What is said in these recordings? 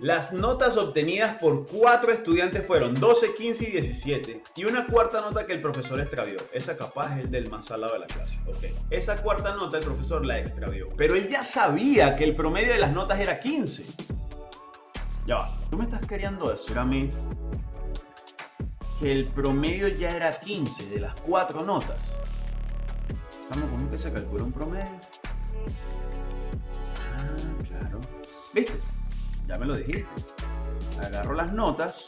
Las notas obtenidas por cuatro estudiantes fueron 12, 15 y 17. Y una cuarta nota que el profesor extravió. Esa capaz es el del más salado de la clase. Ok. Esa cuarta nota el profesor la extravió. Pero él ya sabía que el promedio de las notas era 15. Ya va. ¿Tú me estás queriendo decir a mí que el promedio ya era 15 de las cuatro notas? ¿cómo se calcula un promedio? Ah, claro. ¿Viste? Ya me lo dijiste. Agarro las notas,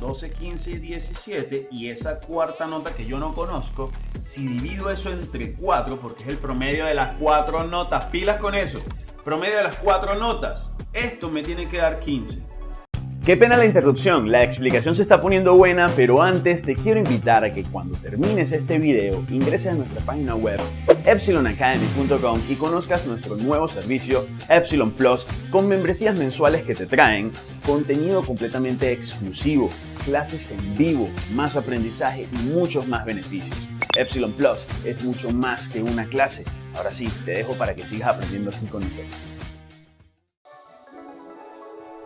12, 15 y 17, y esa cuarta nota que yo no conozco, si divido eso entre 4, porque es el promedio de las 4 notas, pilas con eso, promedio de las 4 notas, esto me tiene que dar 15. Qué pena la interrupción, la explicación se está poniendo buena, pero antes te quiero invitar a que cuando termines este video ingreses a nuestra página web epsilonacademy.com y conozcas nuestro nuevo servicio Epsilon Plus con membresías mensuales que te traen contenido completamente exclusivo, clases en vivo, más aprendizaje y muchos más beneficios. Epsilon Plus es mucho más que una clase. Ahora sí, te dejo para que sigas aprendiendo así con nosotros.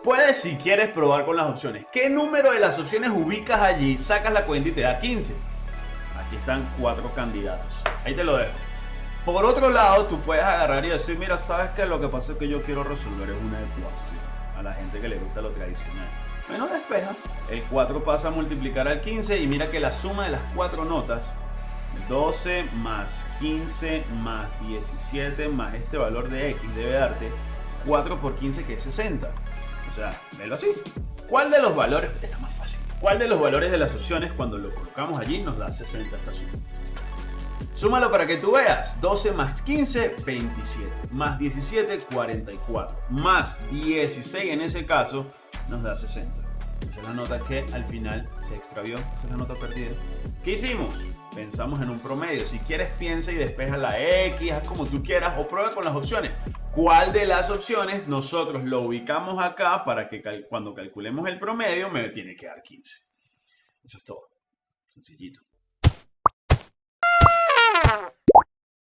Puedes, si quieres, probar con las opciones. ¿Qué número de las opciones ubicas allí? Sacas la cuenta y te da 15. Aquí están cuatro candidatos. Ahí te lo dejo. Por otro lado, tú puedes agarrar y decir, mira, sabes que lo que pasa es que yo quiero resolver es una ecuación. A la gente que le gusta lo tradicional. Bueno, despeja. El 4 pasa a multiplicar al 15 y mira que la suma de las cuatro notas 12 más 15 más 17 más este valor de x debe darte 4 por 15 que es 60. O sea, velo así. ¿Cuál de los valores, está más fácil, cuál de los valores de las opciones cuando lo colocamos allí nos da 60 esta suma? Súmalo para que tú veas. 12 más 15, 27. Más 17, 44. Más 16 en ese caso nos da 60. Esa es la nota que al final se extravió. Esa es la nota perdida. ¿Qué hicimos? Pensamos en un promedio. Si quieres, piensa y despeja la X, haz como tú quieras o prueba con las opciones. ¿Cuál de las opciones nosotros lo ubicamos acá para que cuando calculemos el promedio me tiene que dar 15? Eso es todo. Sencillito.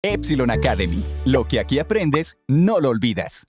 Epsilon Academy. Lo que aquí aprendes, no lo olvidas.